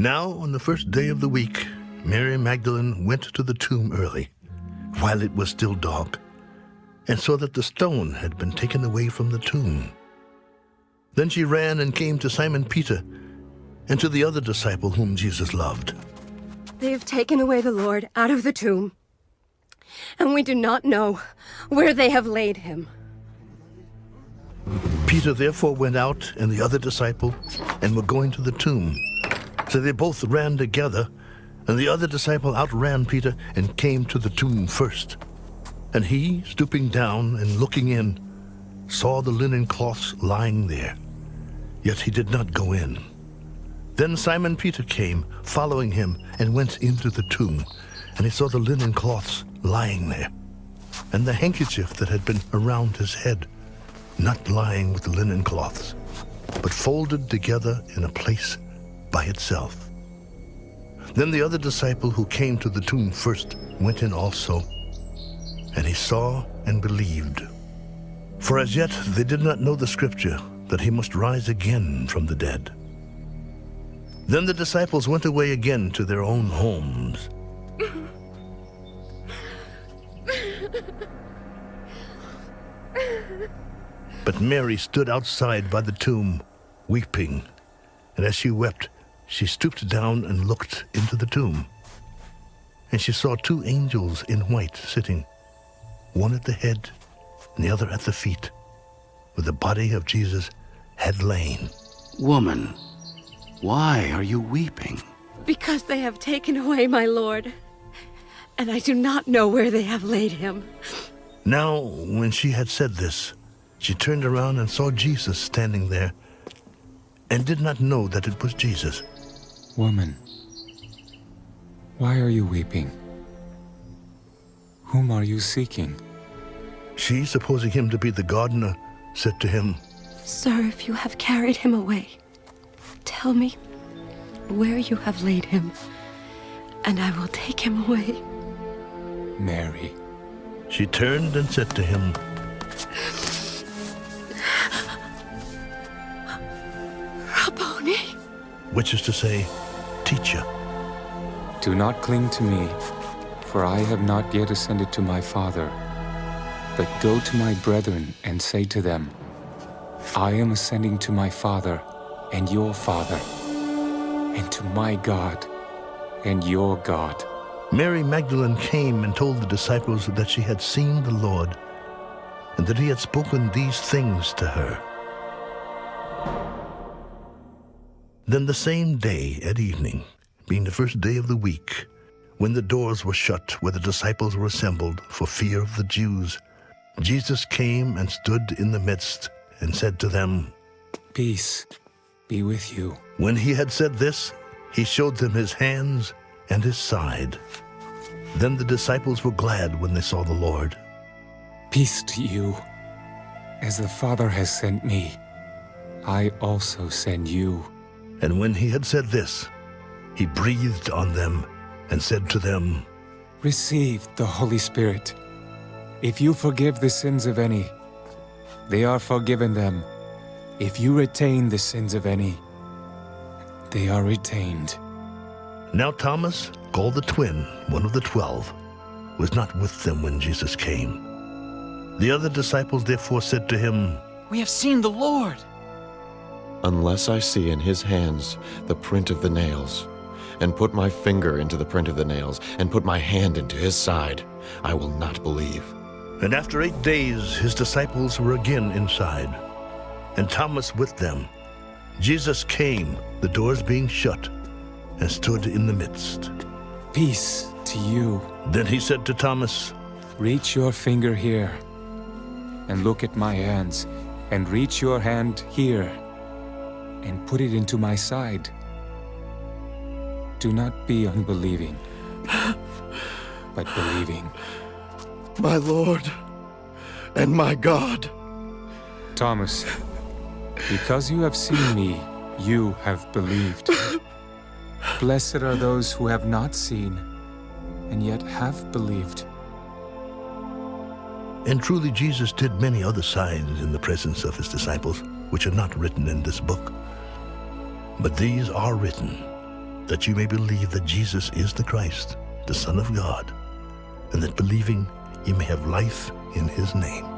Now, on the first day of the week, Mary Magdalene went to the tomb early, while it was still dark, and saw that the stone had been taken away from the tomb. Then she ran and came to Simon Peter and to the other disciple whom Jesus loved. They have taken away the Lord out of the tomb, and we do not know where they have laid him. Peter therefore went out and the other disciple and were going to the tomb. So they both ran together, and the other disciple outran Peter and came to the tomb first. And he, stooping down and looking in, saw the linen cloths lying there, yet he did not go in. Then Simon Peter came, following him, and went into the tomb, and he saw the linen cloths lying there, and the handkerchief that had been around his head, not lying with the linen cloths, but folded together in a place by itself. Then the other disciple who came to the tomb first went in also, and he saw and believed. For as yet they did not know the scripture that he must rise again from the dead. Then the disciples went away again to their own homes. But Mary stood outside by the tomb, weeping. And as she wept, she stooped down and looked into the tomb. And she saw two angels in white sitting, one at the head and the other at the feet, where the body of Jesus had lain. Woman, why are you weeping? Because they have taken away my Lord, and I do not know where they have laid him. Now, when she had said this, she turned around and saw Jesus standing there, and did not know that it was Jesus. Woman, why are you weeping? Whom are you seeking? She, supposing him to be the gardener, said to him, Sir, if you have carried him away, tell me where you have laid him, and I will take him away. Mary. She turned and said to him, which is to say, Teacher. Do not cling to me, for I have not yet ascended to my Father. But go to my brethren and say to them, I am ascending to my Father and your Father, and to my God and your God. Mary Magdalene came and told the disciples that she had seen the Lord, and that he had spoken these things to her. Then the same day at evening, being the first day of the week, when the doors were shut where the disciples were assembled for fear of the Jews, Jesus came and stood in the midst and said to them, Peace be with you. When he had said this, he showed them his hands and his side. Then the disciples were glad when they saw the Lord. Peace to you. As the Father has sent me, I also send you. And when he had said this, he breathed on them and said to them, Receive the Holy Spirit. If you forgive the sins of any, they are forgiven them. If you retain the sins of any, they are retained. Now Thomas, called the twin, one of the twelve, was not with them when Jesus came. The other disciples therefore said to him, We have seen the Lord. Unless I see in his hands the print of the nails, and put my finger into the print of the nails, and put my hand into his side, I will not believe. And after eight days his disciples were again inside, and Thomas with them. Jesus came, the doors being shut, and stood in the midst. Peace to you. Then he said to Thomas, Reach your finger here, and look at my hands, and reach your hand here, and put it into my side. Do not be unbelieving, but believing. My Lord and my God. Thomas, because you have seen me, you have believed. Blessed are those who have not seen, and yet have believed. And truly Jesus did many other signs in the presence of his disciples, which are not written in this book. But these are written, that you may believe that Jesus is the Christ, the Son of God, and that believing you may have life in his name.